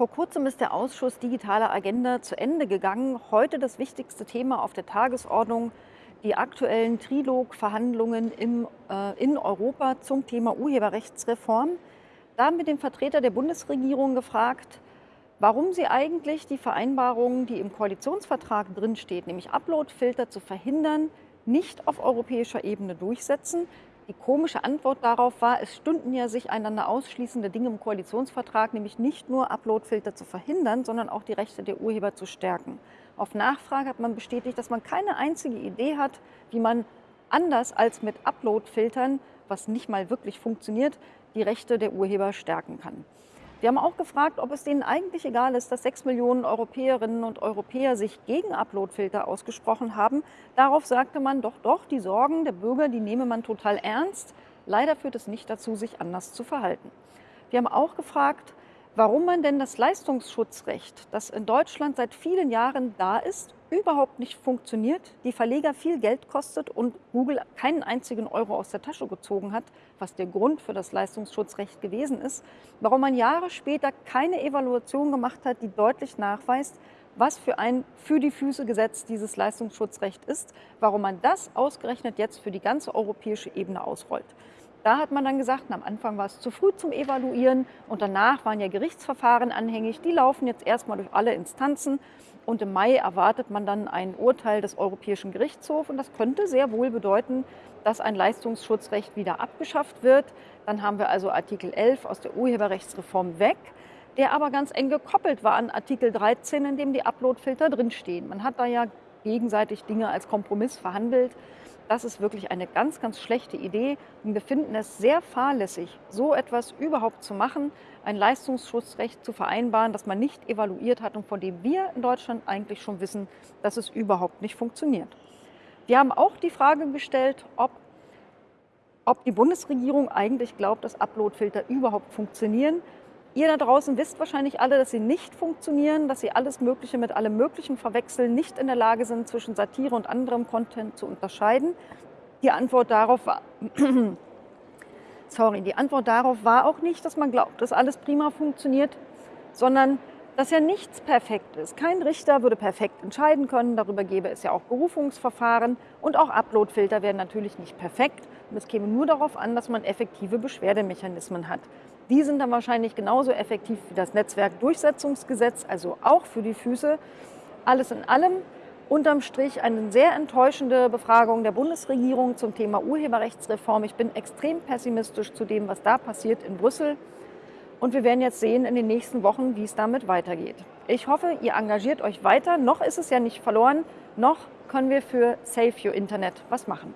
Vor kurzem ist der Ausschuss Digitale Agenda zu Ende gegangen. Heute das wichtigste Thema auf der Tagesordnung, die aktuellen Trilog-Verhandlungen äh, in Europa zum Thema Urheberrechtsreform. Da haben wir den Vertreter der Bundesregierung gefragt, warum sie eigentlich die Vereinbarungen, die im Koalitionsvertrag drinsteht, nämlich Uploadfilter zu verhindern, nicht auf europäischer Ebene durchsetzen. Die komische Antwort darauf war, es stünden ja sich einander ausschließende Dinge im Koalitionsvertrag, nämlich nicht nur Uploadfilter zu verhindern, sondern auch die Rechte der Urheber zu stärken. Auf Nachfrage hat man bestätigt, dass man keine einzige Idee hat, wie man anders als mit Uploadfiltern, was nicht mal wirklich funktioniert, die Rechte der Urheber stärken kann. Wir haben auch gefragt, ob es denen eigentlich egal ist, dass sechs Millionen Europäerinnen und Europäer sich gegen Uploadfilter ausgesprochen haben. Darauf sagte man, doch, doch, die Sorgen der Bürger, die nehme man total ernst. Leider führt es nicht dazu, sich anders zu verhalten. Wir haben auch gefragt, warum man denn das Leistungsschutzrecht, das in Deutschland seit vielen Jahren da ist, überhaupt nicht funktioniert, die Verleger viel Geld kostet und Google keinen einzigen Euro aus der Tasche gezogen hat, was der Grund für das Leistungsschutzrecht gewesen ist, warum man Jahre später keine Evaluation gemacht hat, die deutlich nachweist, was für ein für die Füße Gesetz dieses Leistungsschutzrecht ist, warum man das ausgerechnet jetzt für die ganze europäische Ebene ausrollt. Da hat man dann gesagt, am Anfang war es zu früh zum Evaluieren und danach waren ja Gerichtsverfahren anhängig. Die laufen jetzt erstmal durch alle Instanzen und im Mai erwartet man dann ein Urteil des Europäischen Gerichtshofs und das könnte sehr wohl bedeuten, dass ein Leistungsschutzrecht wieder abgeschafft wird. Dann haben wir also Artikel 11 aus der Urheberrechtsreform weg, der aber ganz eng gekoppelt war an Artikel 13, in dem die Uploadfilter drinstehen. Man hat da ja gegenseitig Dinge als Kompromiss verhandelt. Das ist wirklich eine ganz, ganz schlechte Idee. Und wir finden es sehr fahrlässig, so etwas überhaupt zu machen, ein Leistungsschutzrecht zu vereinbaren, das man nicht evaluiert hat und von dem wir in Deutschland eigentlich schon wissen, dass es überhaupt nicht funktioniert. Wir haben auch die Frage gestellt, ob, ob die Bundesregierung eigentlich glaubt, dass Uploadfilter überhaupt funktionieren. Ihr da draußen wisst wahrscheinlich alle, dass sie nicht funktionieren, dass sie alles Mögliche mit allem Möglichen verwechseln, nicht in der Lage sind, zwischen Satire und anderem Content zu unterscheiden. Die Antwort darauf war, sorry, die Antwort darauf war auch nicht, dass man glaubt, dass alles prima funktioniert, sondern dass ja nichts perfekt ist. Kein Richter würde perfekt entscheiden können, darüber gäbe es ja auch Berufungsverfahren und auch Uploadfilter wären natürlich nicht perfekt. Und es käme nur darauf an, dass man effektive Beschwerdemechanismen hat. Die sind dann wahrscheinlich genauso effektiv wie das Netzwerkdurchsetzungsgesetz, also auch für die Füße. Alles in allem unterm Strich eine sehr enttäuschende Befragung der Bundesregierung zum Thema Urheberrechtsreform. Ich bin extrem pessimistisch zu dem, was da passiert in Brüssel. Und wir werden jetzt sehen in den nächsten Wochen, wie es damit weitergeht. Ich hoffe, ihr engagiert euch weiter. Noch ist es ja nicht verloren. Noch können wir für Save Your Internet was machen.